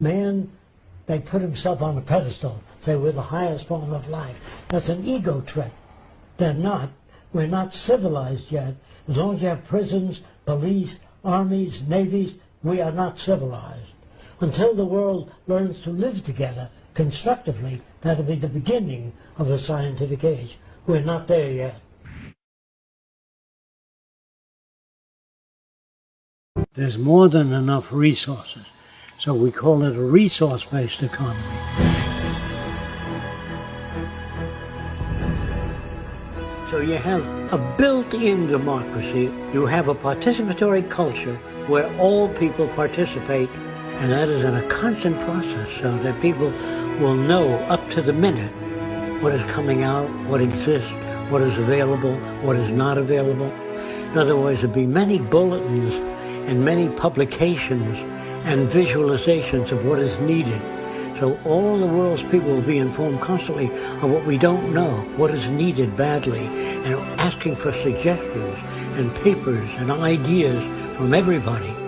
Man, they put himself on a pedestal, say we're the highest form of life. That's an ego trip. They're not. We're not civilized yet. As long as you have prisons, police, armies, navies, we are not civilized. Until the world learns to live together constructively, that'll be the beginning of the scientific age. We're not there yet. There's more than enough resources. So we call it a resource-based economy. So you have a built-in democracy. You have a participatory culture where all people participate, and that is in a constant process so that people will know up to the minute what is coming out, what exists, what is available, what is not available. In other words, there'll be many bulletins and many publications and visualizations of what is needed. So all the world's people will be informed constantly of what we don't know, what is needed badly, and asking for suggestions and papers and ideas from everybody.